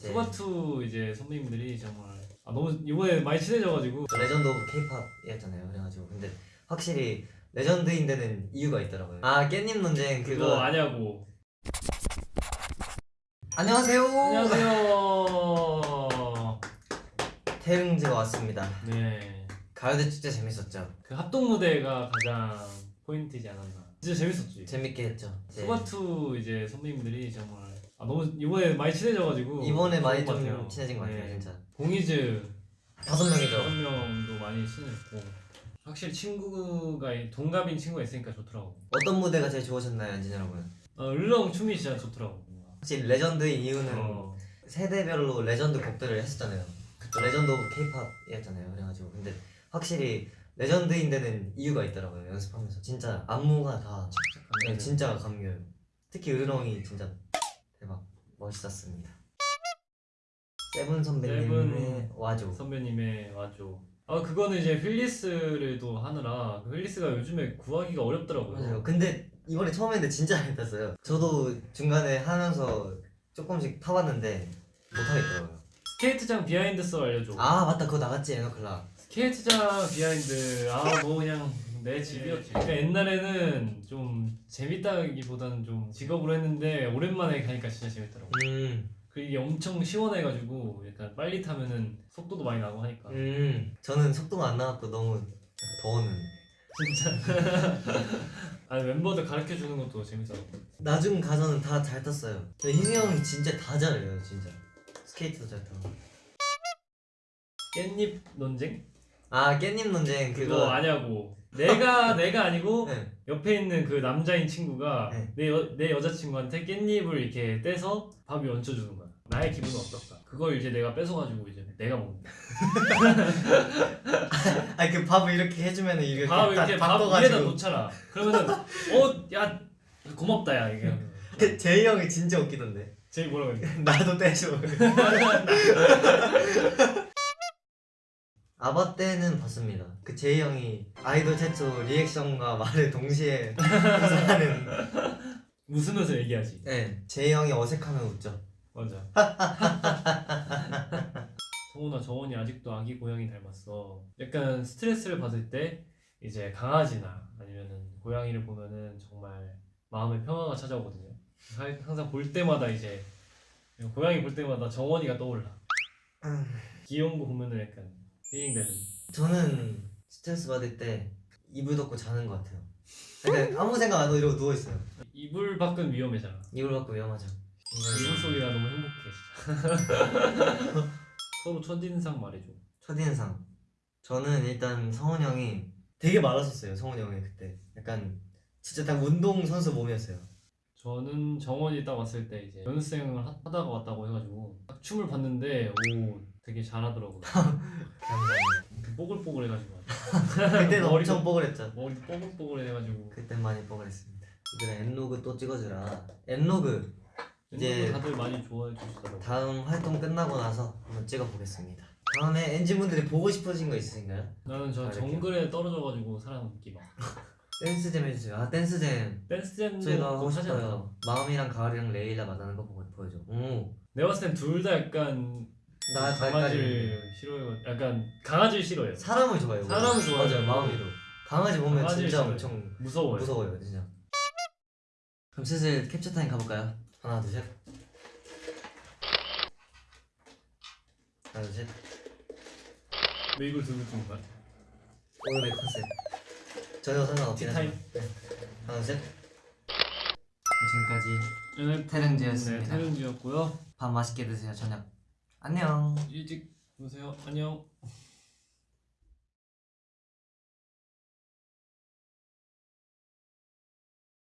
네. 소바투 이제 선배님들이 정말 아, 너무 이번에 많이 친해져가지고 legend of K-pop이었잖아요. 그래가지고 근데 확실히 legend인 데는 이유가 있더라고요. 아 깻잎 논쟁 그거 그거 아냐고 안녕하세요. 안녕하세요 태릉지가 왔습니다. 네. 가요대 축제 재밌었죠. 그 합동 무대가 가장 포인트이지 않았나 진짜 재밌었지 재밌게 했죠. 네. 소바투 이제 선배님들이 정말 아, 너무 이번에 많이 친해져가지고 이번에 많이 좀 같아요. 친해진 것 같아요, 네. 진짜. 봉이즈 다섯 명이죠. 다섯 명도 많이 친해졌고 확실히 친구가 동갑인 친구가 있으니까 좋더라고 어떤 무대가 제일 좋으셨나요, 엔진 여러분? 어, 으르렁 춤이 진짜 좋더라고 확실히 legend인 이유는 어, 세대별로 레전드 곡들을 했었잖아요. legend of K-pop이었잖아요. 그래가지고 근데 확실히 legend인 데는 이유가 있더라고요. 연습하면서 진짜 안무가 다 네, 진짜 감겨요. 특히 으르렁이 진짜 멋있었습니다. 세븐 선배님의 와줘. 선배님의 와줘 아 그거는 이제 힐리스를 또 하느라 그 힐리스가 요즘에 구하기가 어렵더라고요 맞아요. 근데 이번에 처음 했는데 진짜 잘 탔어요. 저도 중간에 하면서 조금씩 타봤는데 못하겠더라고요. 스케이트장 behind 썰 알려줘 아 맞다 그거 나갔지 에너클락. 스케이트장 behind 아 뭐 그냥 내 집이었지 그러니까 옛날에는 좀 재밌다기보다는 좀 직업으로 했는데 오랜만에 가니까 진짜 재밌더라고 음, 그 이게 엄청 시원해가지고 약간 빨리 타면은 속도도 많이 나고 하니까 음. 저는 속도가 안 나갖고 너무 더워는. 진짜 아니 멤버들 가르쳐 주는 것도 재밌더라고 나중 가서는 다 잘 탔어요. 희승이 형이 진짜 다 잘해요, 진짜. 스케이트도 잘 타고. 깻잎 논쟁 아 깻잎 논쟁 그거, 그거. 아냐고 내가 내가 아니고 네. 옆에 있는 그 남자인 친구가 네. 내, 여, 내 여자친구한테 깻잎을 이렇게 떼서 밥에 얹혀주는 거야 나의 기분은 어떨까 그걸 이제 내가 뺏어가지고 이제 내가 먹는 아니 그 밥을 이렇게 해주면은 이렇게 밥다 이렇게 밥 바꿔가지고. 위에다 놓잖아 그러면은 어야 고맙다 야 이게 제이 형이 진짜 웃기던데. 제일 뭐라고 했냐 나도 떼줘. 아바 때는 봤습니다. 그 제이 형이 아이돌 최초 리액션과 말을 동시에 하는. 웃으면서 얘기하지 네, 제이 형이 어색하면 웃죠. 맞아 성훈아 정원이 아직도 아기 고양이 닮았어 약간 스트레스를 받을 때 이제 강아지나 아니면은 고양이를 보면은 정말 마음의 평화가 찾아오거든요 하- 항상 볼 때마다 이제 고양이 볼 때마다 정원이가 떠올라 음. 귀여운 거 보면은 약간 힐링되는 저는 스트레스 받을 때 이불 덮고 자는 것 같아요. 근데 아무 생각 안 하고 이러고 누워 있어요. 이불 밖은 위험해잖아 이불 덮고 위험하죠. 이불 속이라 너무 행복해 진짜 서로 첫인상 말해줘 첫인상. 저는 일단 성훈 형이 되게 말랐었어요. 성훈 형이 그때 약간 진짜 딱 운동 선수 몸이었어요. 저는 정원이 딱 왔을 때 이제 연습생을 하- 하다가 왔다고 해가지고 딱 춤을 봤는데 오 되게 잘하더라고요 감사합니다. 그 뽀글뽀글해가지고 그때는 머리도- 엄청 뽀글했죠. 머리 뽀글뽀글해가지고 그땐 많이 뽀글했습니다. 얘들아 엔로그 또 찍어주라. 엔로그 이제 다들 많이 좋아해 주시더라고요 다음 활동 끝나고 나서 한번 찍어보겠습니다. 다음에 엔진분들이 보고 싶으신 거 있으신가요? 나는 저 아, 이렇게. 정글에 떨어져가지고 살아남기 막 댄스잼 해주세요. 아 댄스잼 댄스잼도 저희가 하고? 싶어요. 마음이랑 가을이랑 레일라 만나는 거 보고 보여줘. 오. 내가 봤을 땐 둘 다 약간 나 강아지를 싫어해요 약간 강아지를 싫어해요 사람을 좋아해요. 사람을 좋아해요. 맞아요 마음이로. 강아지 보면 진짜 싫어해요. 엄청 무서워요 무서워요 진짜. 그럼 슬슬 캡처 타임 가볼까요? 하나 둘 셋. 하나 둘 셋. 왜 이걸 들고 찍는 거야? 오늘의 컨셉. 전혀 상관없긴. 하지만. 네. 하나 둘 셋. 지금까지 오늘 태릉지였습니다. 네, 태릉지였고요 밥 맛있게 드세요 저녁. 안녕. 일찍 보세요. 안녕.